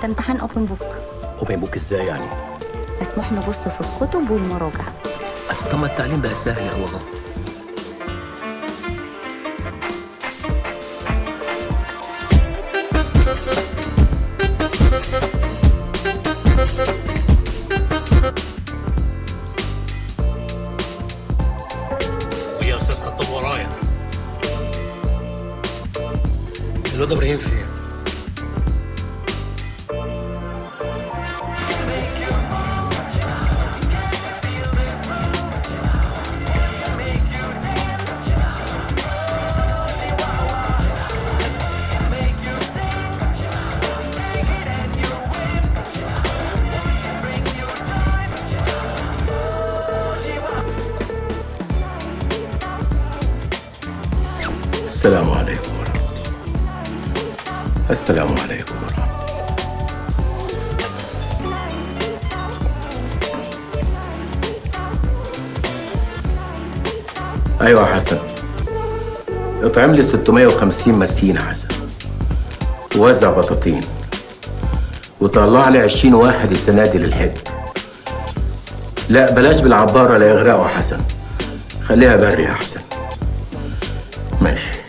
ده امتحان open book open book إزاي يعني؟ مسموح نبص في الكتب والمراجع. طب ما التعليم بقى سهل أهو أهو. الواد إبراهيم فين؟ السلام عليكم ورحمة الله السلام عليكم ورحمة الله. يا حسن. اطعم لي 650 مسكين حسن. ووزع بطاطين. وطلع لي 20 واحد السنة دي للحج لا بلاش بالعبارة لا يغرقوا حسن. خليها بري يا حسن. ماشي.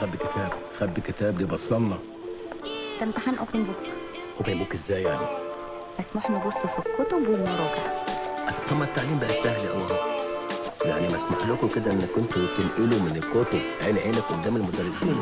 خبي كتاب خبي كتاب دي بصلنا. ده امتحان open book open book إزاي يعني؟ مسموح نبص في الكتب والمراجع. طب ما التعليم بقى سهل أهو. اهو يعني مسموح لكم كده إنكم أنتوا تنقلوا من الكتب عين عينك قدام المدرسين.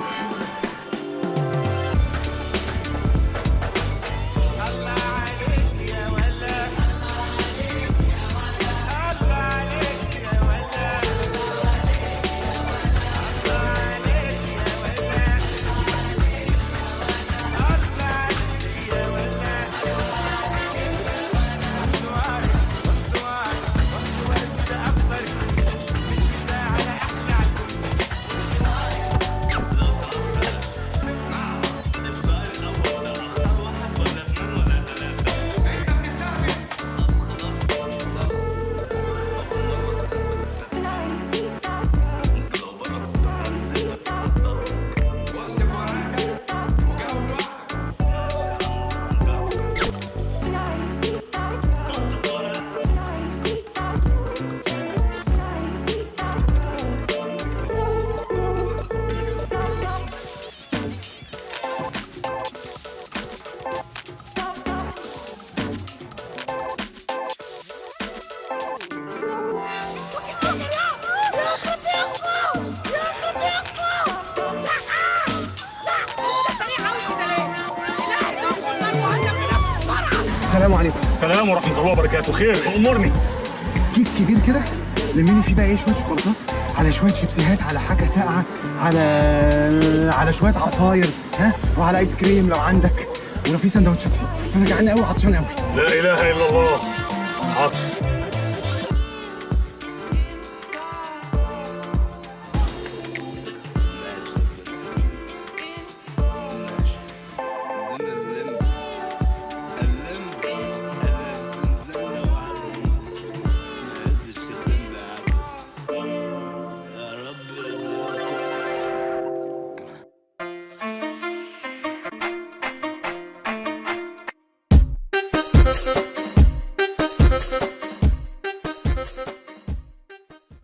السلام عليكم. سلام ورحمة الله وبركاته. خير أمرني كيس كبير كده لميني فيه بقى إيه؟ شوية شوكولاتات على شوية شيبسيهات على حاجة ساقعة على على شوية عصاير ها؟ وعلى آيس كريم لو عندك. ولو في سندوتشات حط. بس أنا جعان قوي عطشان قوي لا إله إلا الله. حاضر